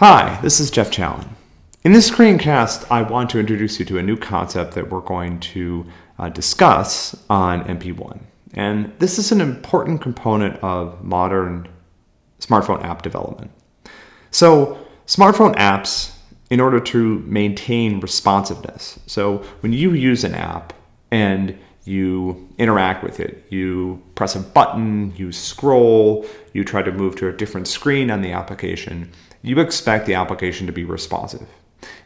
Hi, this is Jeff Challen. In this screencast, I want to introduce you to a new concept that we're going to uh, discuss on MP1. And this is an important component of modern smartphone app development. So smartphone apps, in order to maintain responsiveness, so when you use an app and you interact with it. You press a button, you scroll, you try to move to a different screen on the application. You expect the application to be responsive.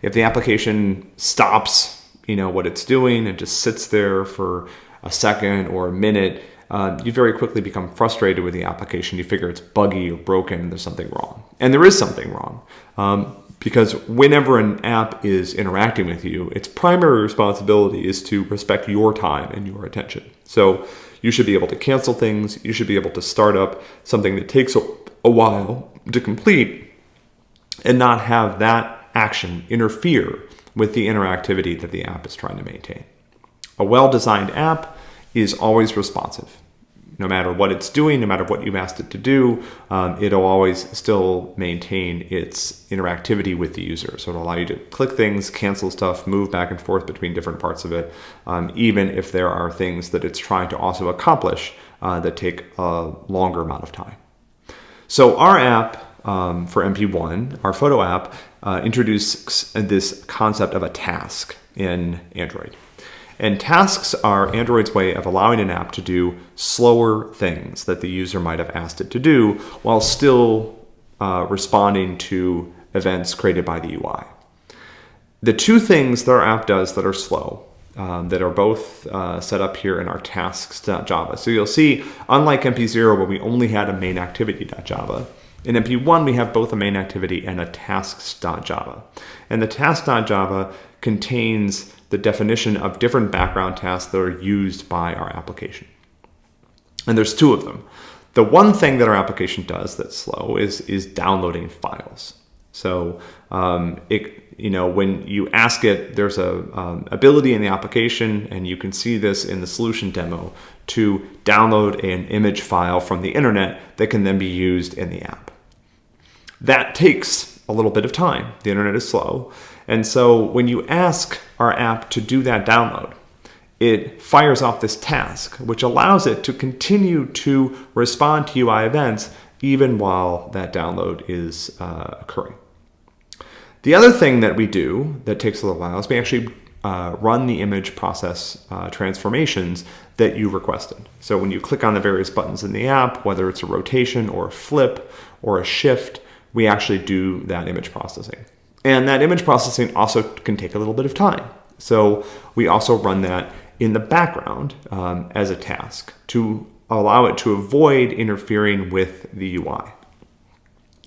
If the application stops, you know, what it's doing and just sits there for a second or a minute, uh, you very quickly become frustrated with the application. You figure it's buggy or broken there's something wrong. And there is something wrong. Um, because whenever an app is interacting with you, its primary responsibility is to respect your time and your attention. So you should be able to cancel things. You should be able to start up something that takes a, a while to complete and not have that action interfere with the interactivity that the app is trying to maintain. A well-designed app is always responsive no matter what it's doing, no matter what you've asked it to do, um, it'll always still maintain its interactivity with the user. So it'll allow you to click things, cancel stuff, move back and forth between different parts of it, um, even if there are things that it's trying to also accomplish uh, that take a longer amount of time. So our app um, for MP1, our photo app, uh, introduces this concept of a task in Android. And tasks are Android's way of allowing an app to do slower things that the user might have asked it to do while still uh, responding to events created by the UI. The two things that our app does that are slow, um, that are both uh, set up here in our tasks.java. So you'll see, unlike MP0 where we only had a main activity.java, in MP1 we have both a main activity and a tasks.java. And the task.java contains the definition of different background tasks that are used by our application. And there's two of them. The one thing that our application does that's slow is, is downloading files. So um, it, you know, when you ask it, there's a um, ability in the application, and you can see this in the solution demo, to download an image file from the internet that can then be used in the app. That takes a little bit of time. The internet is slow. And so when you ask our app to do that download, it fires off this task, which allows it to continue to respond to UI events even while that download is uh, occurring. The other thing that we do that takes a little while is we actually uh, run the image process uh, transformations that you requested. So when you click on the various buttons in the app, whether it's a rotation or a flip or a shift, we actually do that image processing. And that image processing also can take a little bit of time. So we also run that in the background um, as a task to allow it to avoid interfering with the UI.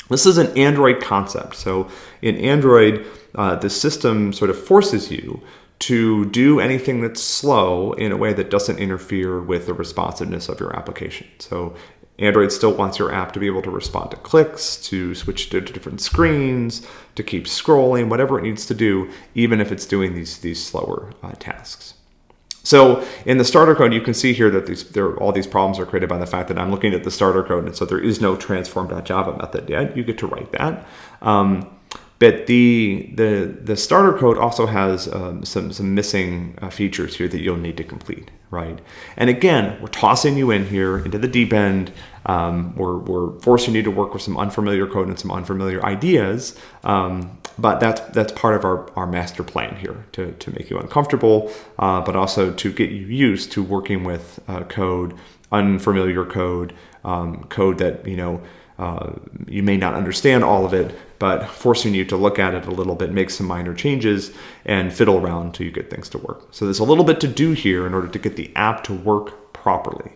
This is an Android concept. So in Android, uh, the system sort of forces you to do anything that's slow in a way that doesn't interfere with the responsiveness of your application. So Android still wants your app to be able to respond to clicks, to switch to different screens, to keep scrolling, whatever it needs to do, even if it's doing these, these slower uh, tasks. So in the starter code, you can see here that these, there, all these problems are created by the fact that I'm looking at the starter code, and so there is no transform.java method yet. You get to write that. Um, but the, the, the starter code also has um, some, some missing uh, features here that you'll need to complete, right? And again, we're tossing you in here into the deep end. Um, we're, we're forcing you to work with some unfamiliar code and some unfamiliar ideas. Um, but that's, that's part of our, our master plan here to, to make you uncomfortable, uh, but also to get you used to working with uh, code, unfamiliar code, um, code that, you know, uh, you may not understand all of it, but forcing you to look at it a little bit, make some minor changes, and fiddle around until you get things to work. So there's a little bit to do here in order to get the app to work properly.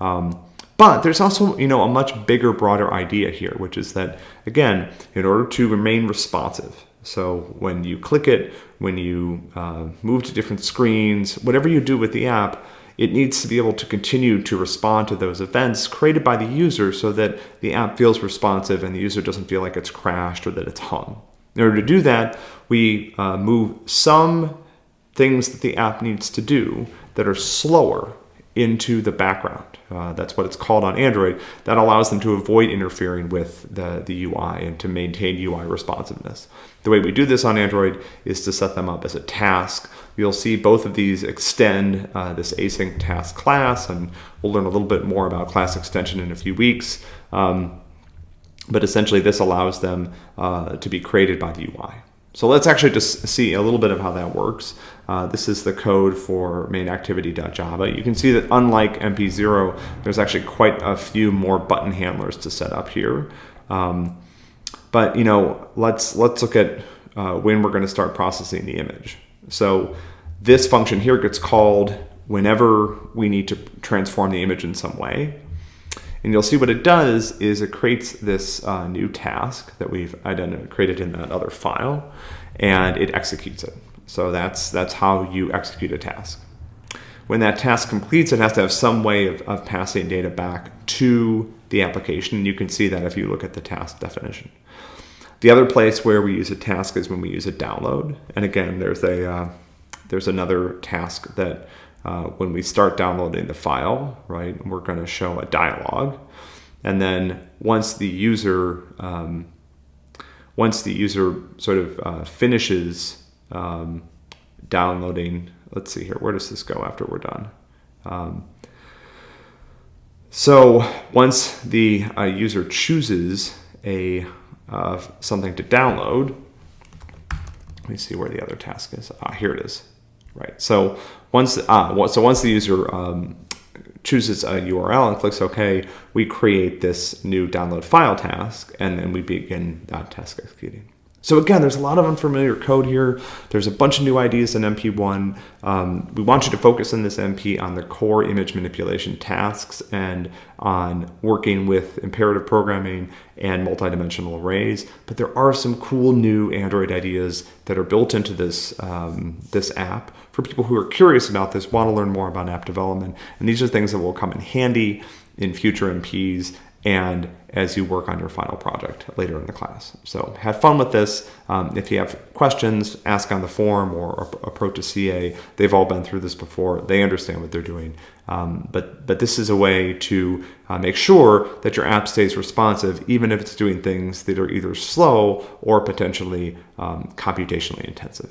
Um, but there's also, you know, a much bigger, broader idea here, which is that, again, in order to remain responsive, so when you click it, when you uh, move to different screens, whatever you do with the app, it needs to be able to continue to respond to those events created by the user so that the app feels responsive and the user doesn't feel like it's crashed or that it's hung. In order to do that, we uh, move some things that the app needs to do that are slower into the background. Uh, that's what it's called on Android. That allows them to avoid interfering with the, the UI and to maintain UI responsiveness. The way we do this on Android is to set them up as a task. You'll see both of these extend uh, this async task class, and we'll learn a little bit more about class extension in a few weeks. Um, but essentially, this allows them uh, to be created by the UI. So let's actually just see a little bit of how that works. Uh, this is the code for mainActivity.java. You can see that unlike MP0, there's actually quite a few more button handlers to set up here. Um, but you know, let's let's look at uh, when we're going to start processing the image. So this function here gets called whenever we need to transform the image in some way. And you'll see what it does is it creates this uh, new task that we've created in that other file, and it executes it. So that's, that's how you execute a task. When that task completes, it has to have some way of, of passing data back to the application. You can see that if you look at the task definition. The other place where we use a task is when we use a download. And again, there's a uh, there's another task that uh, when we start downloading the file, right, we're going to show a dialog. And then once the user um, once the user sort of uh, finishes um, downloading, let's see here, where does this go after we're done? Um, so once the uh, user chooses a uh, something to download, let me see where the other task is. Ah, here it is. Right. So once ah, so once the user um, chooses a URL and clicks OK, we create this new download file task, and then we begin that task executing. So again, there's a lot of unfamiliar code here. There's a bunch of new ideas in MP1. Um, we want you to focus in this MP on the core image manipulation tasks and on working with imperative programming and multidimensional arrays. But there are some cool new Android ideas that are built into this, um, this app for people who are curious about this, want to learn more about app development. And these are things that will come in handy in future MPs and as you work on your final project later in the class. So have fun with this. Um, if you have questions, ask on the forum or approach a CA. They've all been through this before. They understand what they're doing. Um, but, but this is a way to uh, make sure that your app stays responsive, even if it's doing things that are either slow or potentially um, computationally intensive.